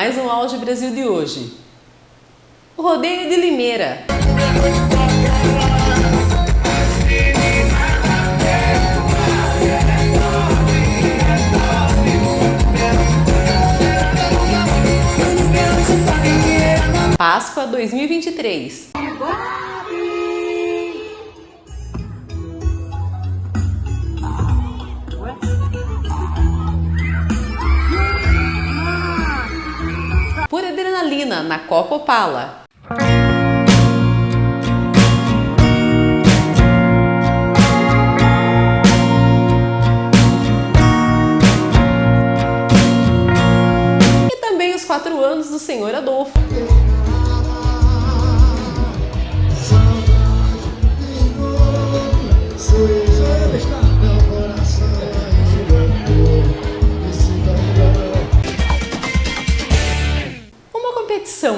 Mais um Auge Brasil de hoje. O Rodeio de Limeira. Páscoa 2023. Adrenalina na Copa Opala. E também os quatro anos do Senhor Adolfo.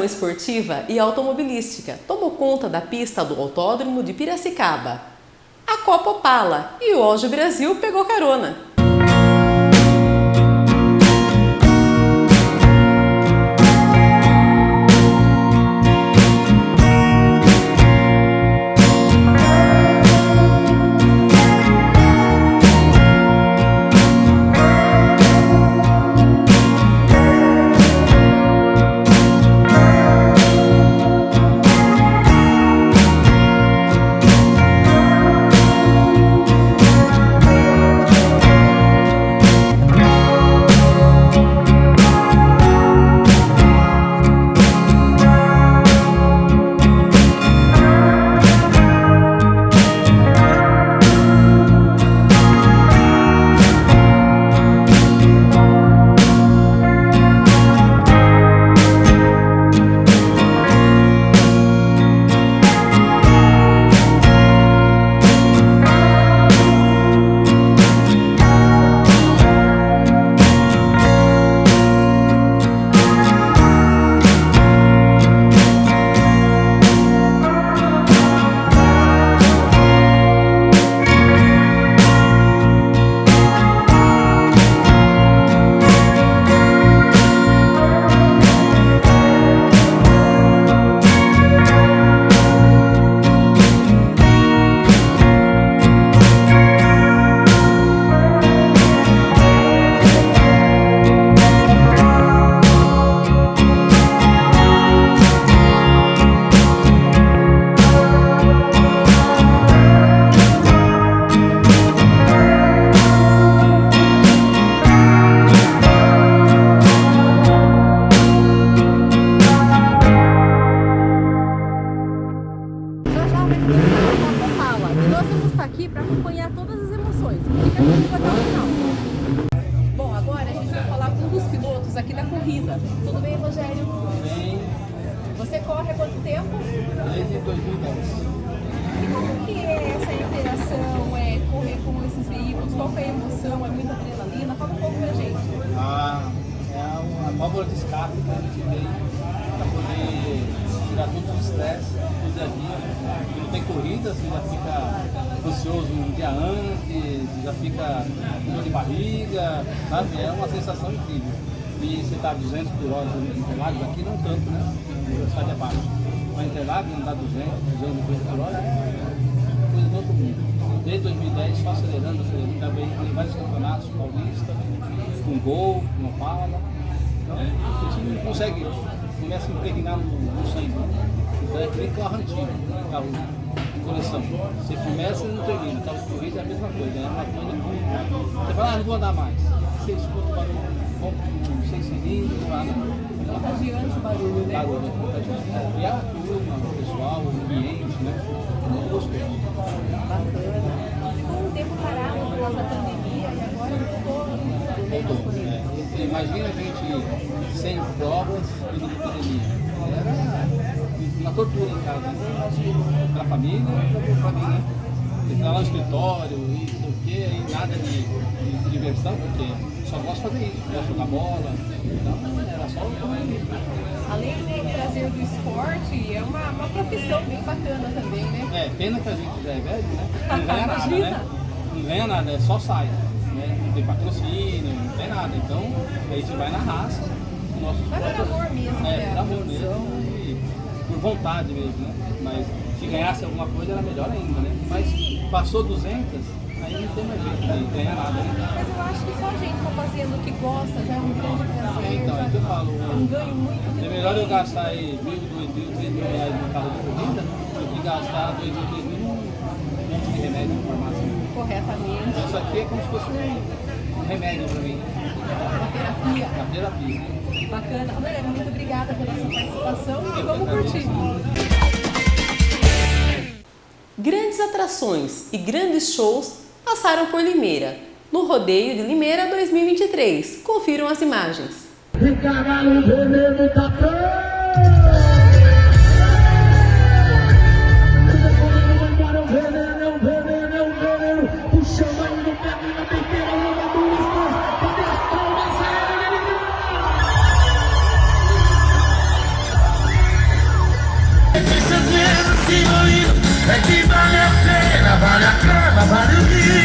Esportiva e automobilística tomou conta da pista do Autódromo de Piracicaba. A Copa Opala e o Auge Brasil pegou carona. Que é emoção? É muita adrenalina? Fala um pouco pra gente. A, é a, a válvula de escape que a gente tem para poder tirar todo o estresse do dia a dia. Quando tem corrida, você já fica ansioso um dia antes, já fica com dor de barriga, sabe? É uma sensação incrível. E você está 200 por hora em Interlagos, aqui não tanto, né? A velocidade é baixa. Mas Interlagos não dá 200, 250 por hora, é coisa do outro mundo. Desde 2010, só acelerando, acelerando, também em vários campeonatos paulistas, com gol, com Opala. Então, a gente não consegue, começa a impregnar no, no sangue. Então é que nem carro antigo, carro de coleção. Você começa e não termina. Carro de corrida é a mesma coisa, é uma coisa que você fala, ah, não vou andar mais. Você escuta o barulho, compra um seis cilindros, lá no Contagiante o barulho, né? barulho, né? Contagiante. E a turma, o pessoal, o ambiente, né? É muito gostoso. Bacana. Ficou um tempo parado por causa da pandemia e agora voltou. É, imagina a gente sem provas e de pandemia. Era uma tortura em casa. Para a família e para mim, né? Entrar lá no escritório e não sei o quê, e nada de, de, diversão, porque só gosto de fazer isso, gosto de jogar bola. Então era só Além de trazer do esporte, é uma, uma profissão bem bacana também, né? É, pena que a gente já é velho, né? Não ganha nada, né? Não ganha nada, é só sai. Né? Não tem patrocínio, não tem nada. Então a gente vai na raça nossos Vai por amor mesmo, É, né? por amor mesmo e por vontade mesmo, né? Mas se ganhasse alguma coisa era melhor ainda, né? Mas passou 200, aí não tem mais jeito de ganhar nada, né? Mas eu acho que só a gente tá fazendo o que gosta já é um grande prazer. É, então, é que eu falo. É um ganho muito É melhor eu gastar aí mil, dois mil, três mil reais no carro de corrida do que gastar dois mil, três mil num monte de remédio na farmácia. corretamente. Isso aqui é como se fosse um, remédio para mim, Uma terapia. a terapia. Bacana. Galera, muito obrigada pela sua participação e vamos curtir. Grandes atrações e grandes shows passaram por Limeira, no Rodeio de Limeira 2023. Confiram as imagens. É que vale a pena, vale a cama, vale o risco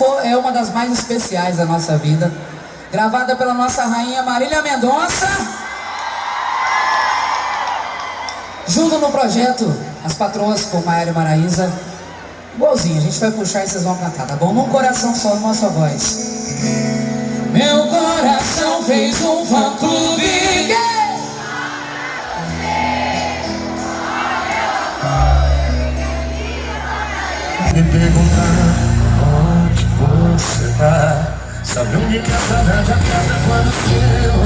for, é uma das mais especiais da nossa vida. Gravada pela nossa rainha Marília Mendonça. Junto no projeto As Patroas com Maíra Maraísa. Igualzinho, a gente vai puxar e vocês vão cantar, tá bom? Num coração só, numa só voz. Meu coração fez um fã-clube. Tá Sabe onde que a saudade acaba quando eu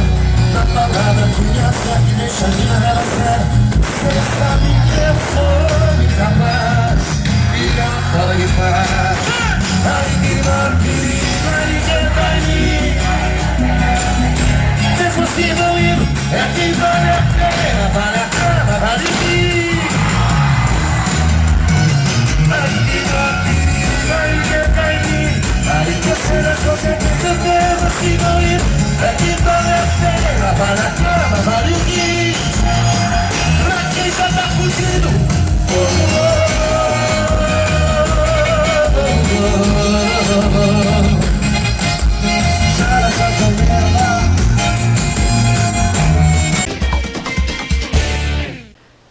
Na palavra que me acerta e deixa minha relação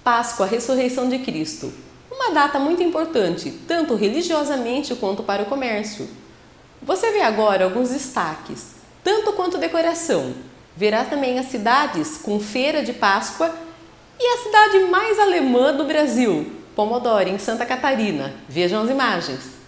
Páscoa, ressurreição de Cristo. Uma data muito importante, tanto religiosamente quanto para o comércio. Você vê agora alguns destaques, tanto quanto decoração. Verá também as cidades com feira de Páscoa e a cidade mais alemã do Brasil, Pomodoro, em Santa Catarina. Vejam as imagens.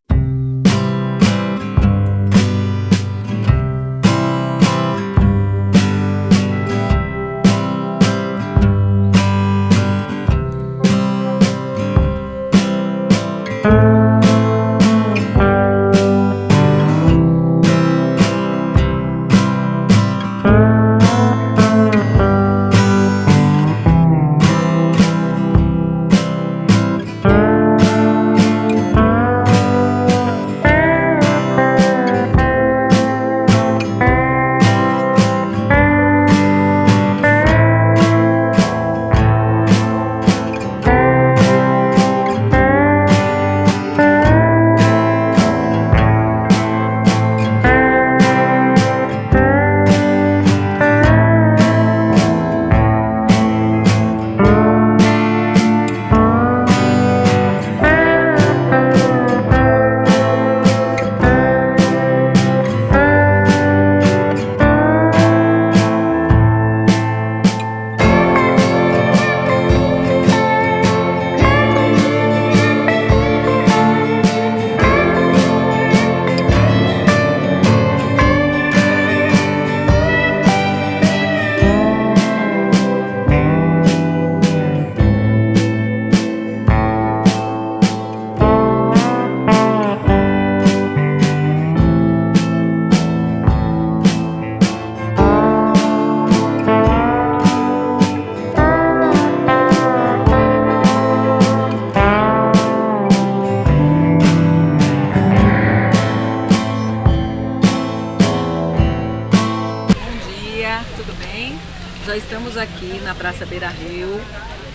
Aqui na Praça Beira Rio,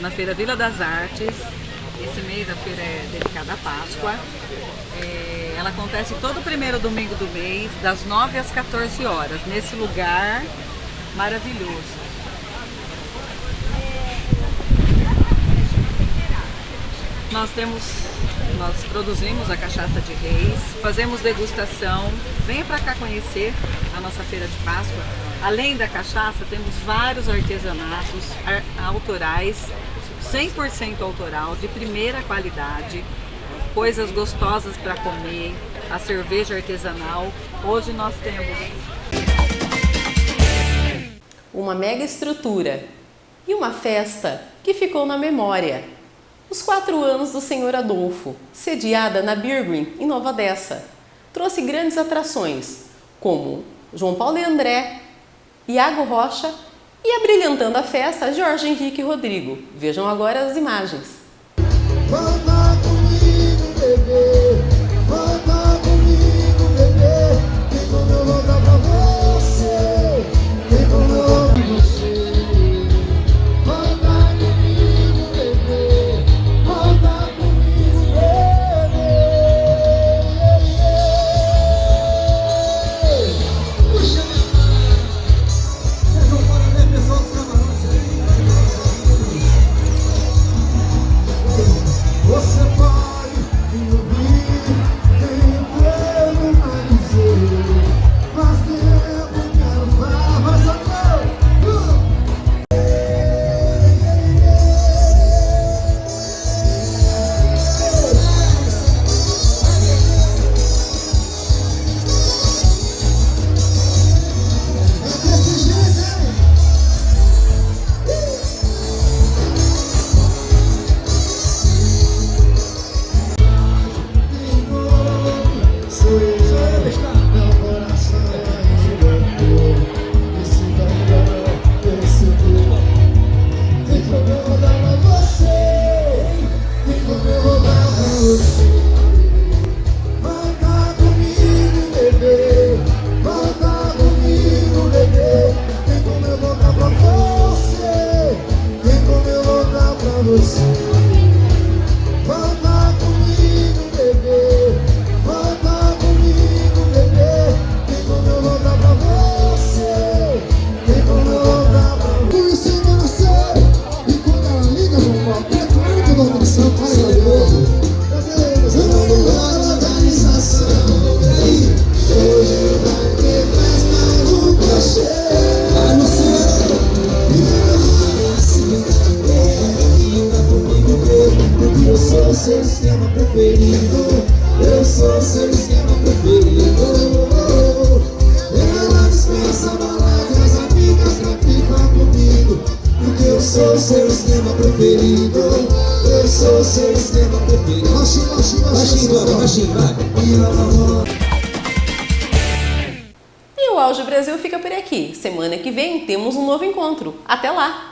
na Feira Vila das Artes. Esse mês a feira é dedicada à Páscoa. É, ela acontece todo primeiro domingo do mês, das 9 às 14 horas, nesse lugar maravilhoso. Nós temos, nós produzimos a cachaça de reis, fazemos degustação. Venha para cá conhecer a nossa feira de Páscoa. Além da cachaça, temos vários artesanatos autorais, 100% autoral, de primeira qualidade, coisas gostosas para comer, a cerveja artesanal. Hoje nós temos uma mega estrutura e uma festa que ficou na memória os quatro anos do Senhor Adolfo, sediada na Birgreen, em Nova Odessa, trouxe grandes atrações, como João Paulo e André, Iago Rocha e abrilhantando a festa, Jorge Henrique Rodrigo. Vejam agora as imagens. E o Auge Brasil fica por aqui. Semana que vem temos um novo encontro. Até lá!